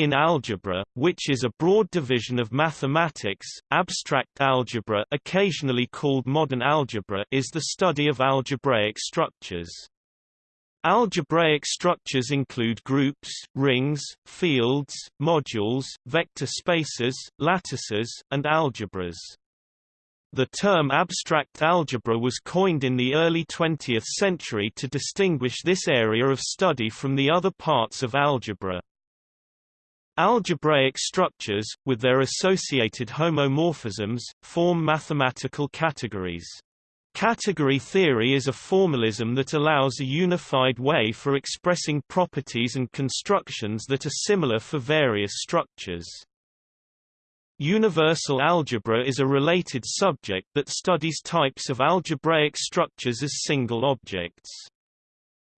In algebra, which is a broad division of mathematics, abstract algebra occasionally called modern algebra is the study of algebraic structures. Algebraic structures include groups, rings, fields, modules, vector spaces, lattices, and algebras. The term abstract algebra was coined in the early 20th century to distinguish this area of study from the other parts of algebra. Algebraic structures, with their associated homomorphisms, form mathematical categories. Category theory is a formalism that allows a unified way for expressing properties and constructions that are similar for various structures. Universal algebra is a related subject that studies types of algebraic structures as single objects.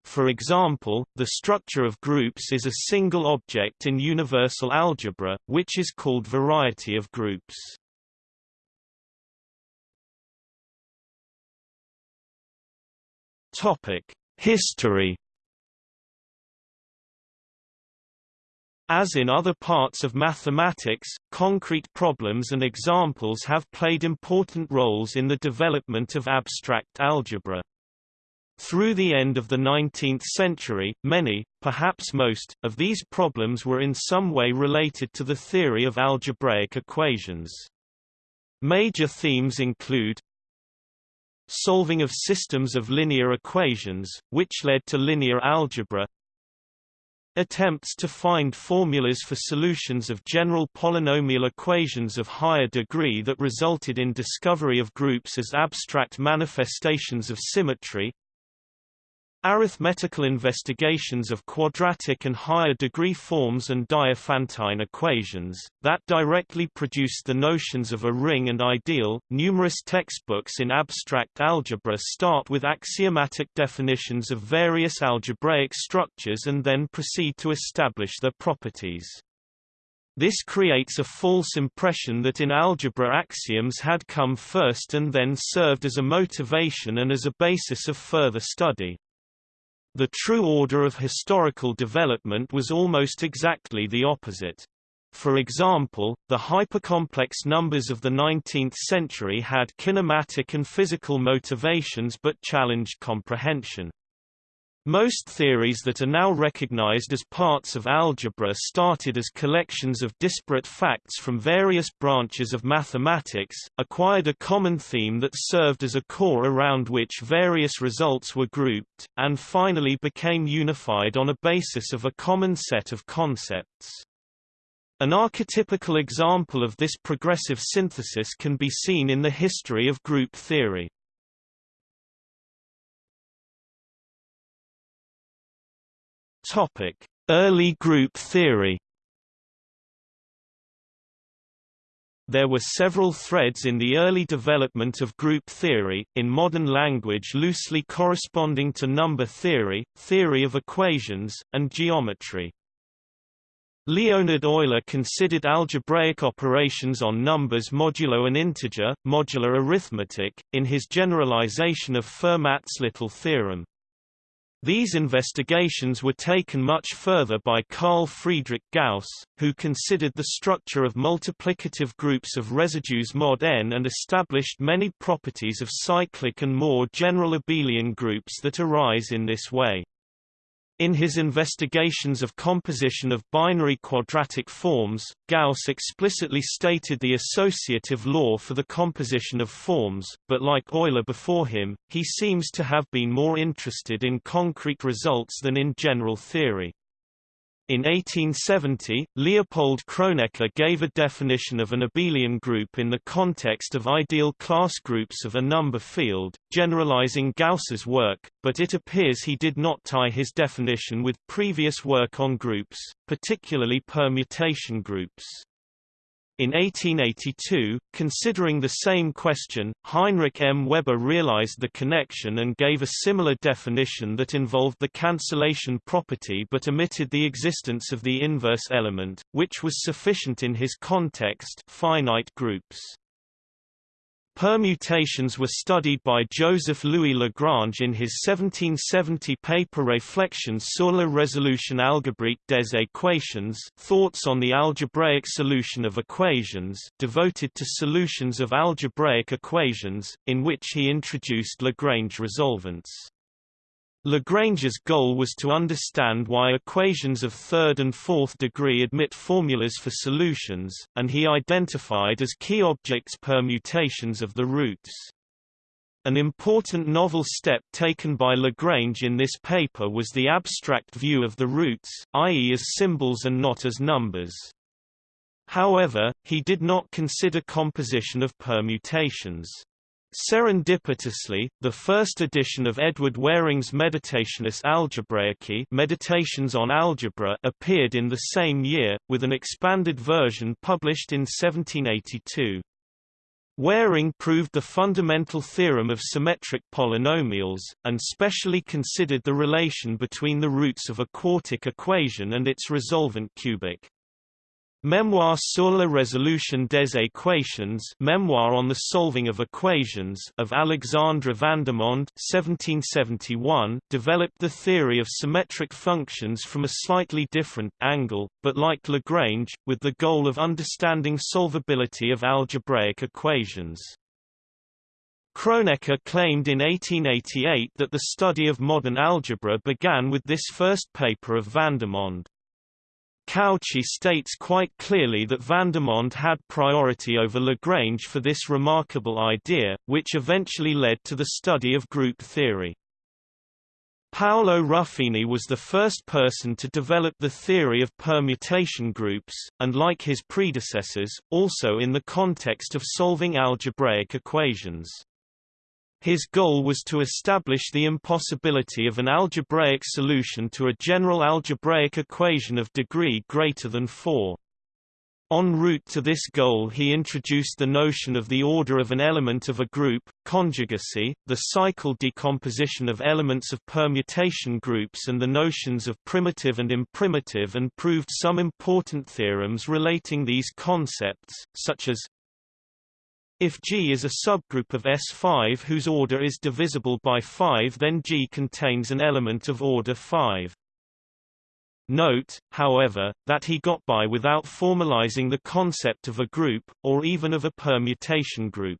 For example, the structure of groups is a single object in universal algebra, which is called variety of groups. History As in other parts of mathematics, concrete problems and examples have played important roles in the development of abstract algebra. Through the end of the 19th century, many, perhaps most, of these problems were in some way related to the theory of algebraic equations. Major themes include solving of systems of linear equations, which led to linear algebra attempts to find formulas for solutions of general polynomial equations of higher degree that resulted in discovery of groups as abstract manifestations of symmetry Arithmetical investigations of quadratic and higher degree forms and Diophantine equations, that directly produced the notions of a ring and ideal. Numerous textbooks in abstract algebra start with axiomatic definitions of various algebraic structures and then proceed to establish their properties. This creates a false impression that in algebra axioms had come first and then served as a motivation and as a basis of further study. The true order of historical development was almost exactly the opposite. For example, the hypercomplex numbers of the 19th century had kinematic and physical motivations but challenged comprehension. Most theories that are now recognized as parts of algebra started as collections of disparate facts from various branches of mathematics, acquired a common theme that served as a core around which various results were grouped, and finally became unified on a basis of a common set of concepts. An archetypical example of this progressive synthesis can be seen in the history of group theory. Topic: Early group theory. There were several threads in the early development of group theory, in modern language loosely corresponding to number theory, theory of equations, and geometry. Leonhard Euler considered algebraic operations on numbers modulo an integer, modular arithmetic, in his generalization of Fermat's little theorem. These investigations were taken much further by Carl Friedrich Gauss, who considered the structure of multiplicative groups of residues mod n and established many properties of cyclic and more general abelian groups that arise in this way. In his investigations of composition of binary quadratic forms, Gauss explicitly stated the associative law for the composition of forms, but like Euler before him, he seems to have been more interested in concrete results than in general theory. In 1870, Leopold Kronecker gave a definition of an abelian group in the context of ideal class groups of a number field, generalizing Gauss's work, but it appears he did not tie his definition with previous work on groups, particularly permutation groups. In 1882, considering the same question, Heinrich M. Weber realized the connection and gave a similar definition that involved the cancellation property but omitted the existence of the inverse element, which was sufficient in his context finite groups. Permutations were studied by Joseph-Louis Lagrange in his 1770 paper Réflexions sur la résolution algébrique des équations Thoughts on the algebraic solution of equations devoted to solutions of algebraic equations, in which he introduced Lagrange resolvents. Lagrange's goal was to understand why equations of third and fourth degree admit formulas for solutions, and he identified as key objects permutations of the roots. An important novel step taken by Lagrange in this paper was the abstract view of the roots, i.e. as symbols and not as numbers. However, he did not consider composition of permutations. Serendipitously, the first edition of Edward Waring's Meditationes Algebraicae Meditations on Algebra appeared in the same year, with an expanded version published in 1782. Waring proved the fundamental theorem of symmetric polynomials, and specially considered the relation between the roots of a quartic equation and its resolvent cubic. Memoir sur la résolution des équations Memoir on the Solving of Equations of Alexandre Vandermonde 1771 developed the theory of symmetric functions from a slightly different angle, but like Lagrange, with the goal of understanding solvability of algebraic equations. Kronecker claimed in 1888 that the study of modern algebra began with this first paper of Vandermonde. Cauchy states quite clearly that Vandermonde had priority over Lagrange for this remarkable idea, which eventually led to the study of group theory. Paolo Ruffini was the first person to develop the theory of permutation groups, and like his predecessors, also in the context of solving algebraic equations. His goal was to establish the impossibility of an algebraic solution to a general algebraic equation of degree greater than 4. En route to this goal he introduced the notion of the order of an element of a group, conjugacy, the cycle decomposition of elements of permutation groups and the notions of primitive and imprimitive and proved some important theorems relating these concepts, such as if G is a subgroup of S5 whose order is divisible by 5 then G contains an element of order 5. Note, however, that he got by without formalizing the concept of a group, or even of a permutation group.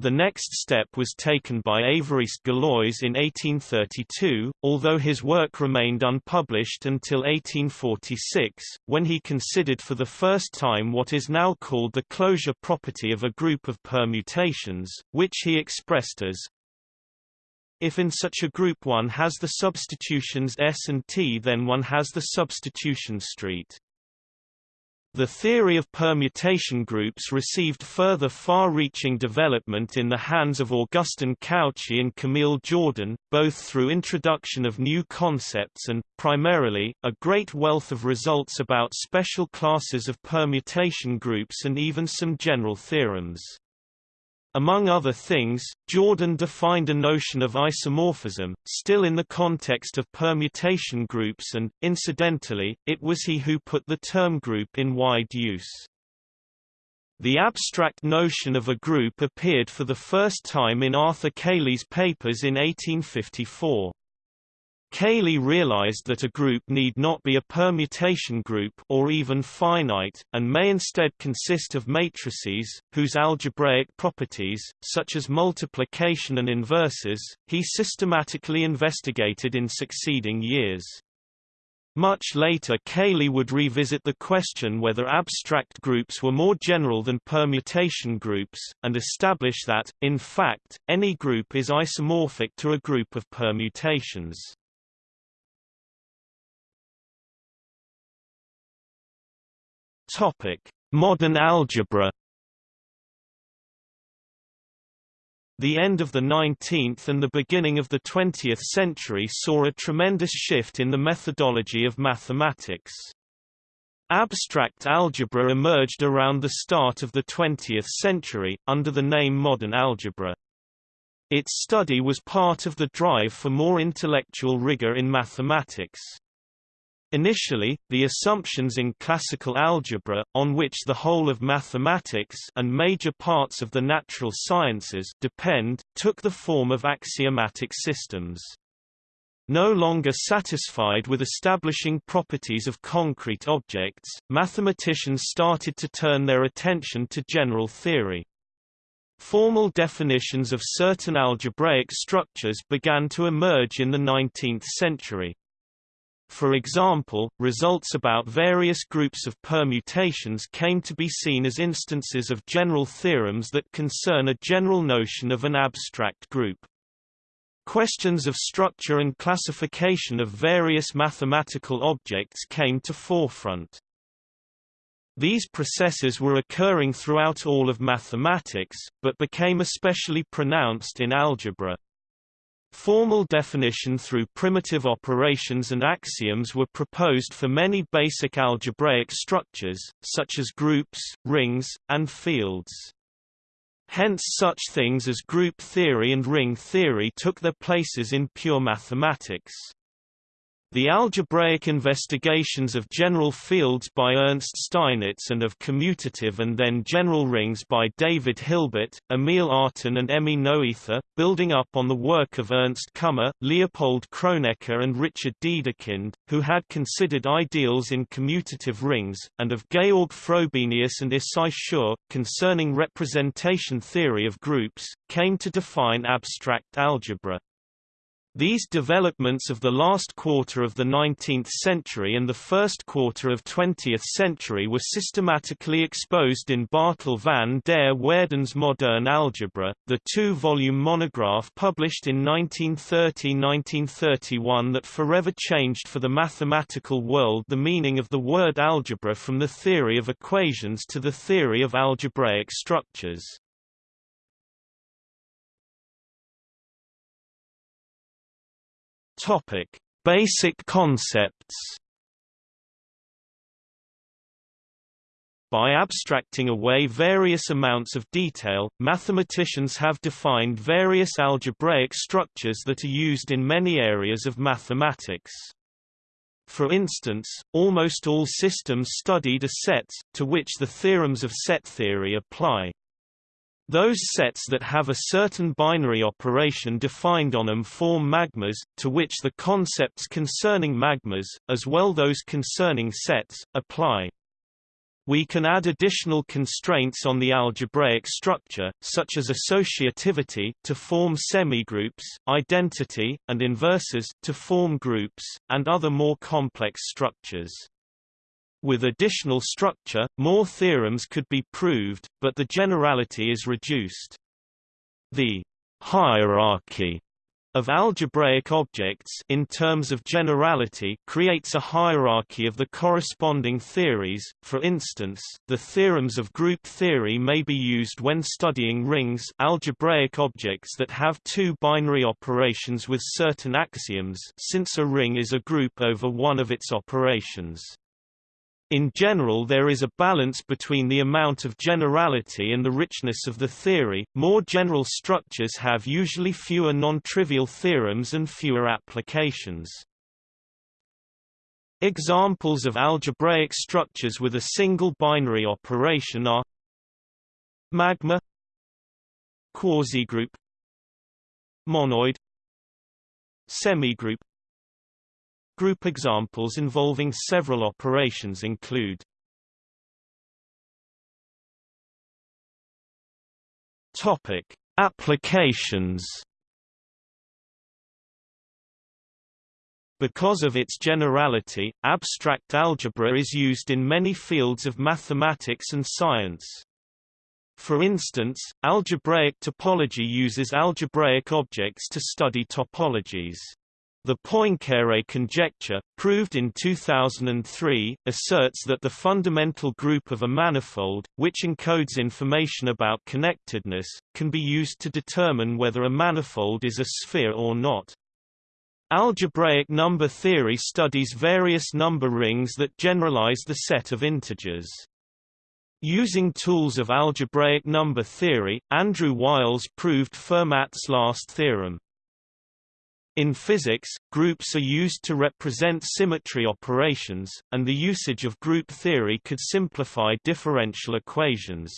The next step was taken by Évariste Galois in 1832, although his work remained unpublished until 1846, when he considered for the first time what is now called the closure property of a group of permutations, which he expressed as if in such a group one has the substitutions S and T then one has the substitution street. The theory of permutation groups received further far-reaching development in the hands of Augustin Cauchy and Camille Jordan, both through introduction of new concepts and, primarily, a great wealth of results about special classes of permutation groups and even some general theorems. Among other things, Jordan defined a notion of isomorphism, still in the context of permutation groups and, incidentally, it was he who put the term group in wide use. The abstract notion of a group appeared for the first time in Arthur Cayley's papers in 1854. Cayley realized that a group need not be a permutation group or even finite, and may instead consist of matrices, whose algebraic properties, such as multiplication and inverses, he systematically investigated in succeeding years. Much later Cayley would revisit the question whether abstract groups were more general than permutation groups, and establish that, in fact, any group is isomorphic to a group of permutations. Topic: Modern algebra. The end of the 19th and the beginning of the 20th century saw a tremendous shift in the methodology of mathematics. Abstract algebra emerged around the start of the 20th century, under the name modern algebra. Its study was part of the drive for more intellectual rigor in mathematics. Initially, the assumptions in classical algebra, on which the whole of mathematics and major parts of the natural sciences depend, took the form of axiomatic systems. No longer satisfied with establishing properties of concrete objects, mathematicians started to turn their attention to general theory. Formal definitions of certain algebraic structures began to emerge in the 19th century. For example, results about various groups of permutations came to be seen as instances of general theorems that concern a general notion of an abstract group. Questions of structure and classification of various mathematical objects came to forefront. These processes were occurring throughout all of mathematics, but became especially pronounced in algebra. Formal definition through primitive operations and axioms were proposed for many basic algebraic structures, such as groups, rings, and fields. Hence such things as group theory and ring theory took their places in pure mathematics. The algebraic investigations of general fields by Ernst Steinitz and of commutative and then general rings by David Hilbert, Emil Artin and Emmy Noether, building up on the work of Ernst Kummer, Leopold Kronecker and Richard Dedekind, who had considered ideals in commutative rings, and of Georg Frobenius and Issai Schur, concerning representation theory of groups, came to define abstract algebra. These developments of the last quarter of the 19th century and the first quarter of 20th century were systematically exposed in Bartel van der Waerden's Modern Algebra, the two-volume monograph published in 1930–1931 that forever changed for the mathematical world the meaning of the word algebra from the theory of equations to the theory of algebraic structures. Topic: Basic concepts. By abstracting away various amounts of detail, mathematicians have defined various algebraic structures that are used in many areas of mathematics. For instance, almost all systems studied are sets, to which the theorems of set theory apply. Those sets that have a certain binary operation defined on them form magmas, to which the concepts concerning magmas, as well those concerning sets, apply. We can add additional constraints on the algebraic structure, such as associativity to form semigroups, identity, and inverses to form groups, and other more complex structures. With additional structure, more theorems could be proved, but the generality is reduced. The hierarchy of algebraic objects in terms of generality creates a hierarchy of the corresponding theories. For instance, the theorems of group theory may be used when studying rings, algebraic objects that have two binary operations with certain axioms, since a ring is a group over one of its operations. In general there is a balance between the amount of generality and the richness of the theory. More general structures have usually fewer non-trivial theorems and fewer applications. Examples of algebraic structures with a single binary operation are magma quasigroup monoid semigroup Group examples involving several operations include Topic: Applications Because of its generality, abstract algebra is used in many fields of mathematics and science. For instance, algebraic topology uses algebraic objects to study topologies. The Poincare conjecture, proved in 2003, asserts that the fundamental group of a manifold, which encodes information about connectedness, can be used to determine whether a manifold is a sphere or not. Algebraic number theory studies various number rings that generalize the set of integers. Using tools of algebraic number theory, Andrew Wiles proved Fermat's last theorem. In physics, groups are used to represent symmetry operations, and the usage of group theory could simplify differential equations.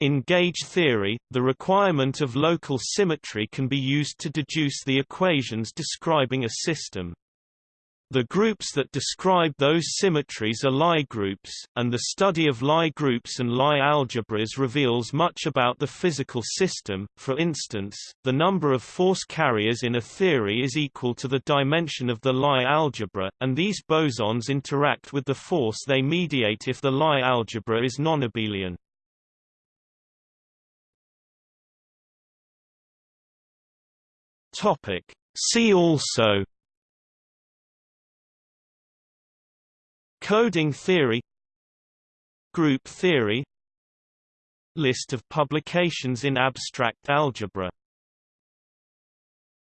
In gauge theory, the requirement of local symmetry can be used to deduce the equations describing a system. The groups that describe those symmetries are Lie groups, and the study of Lie groups and Lie algebras reveals much about the physical system. For instance, the number of force carriers in a theory is equal to the dimension of the Lie algebra, and these bosons interact with the force they mediate if the Lie algebra is nonabelian. Topic. See also Coding theory Group theory List of publications in abstract algebra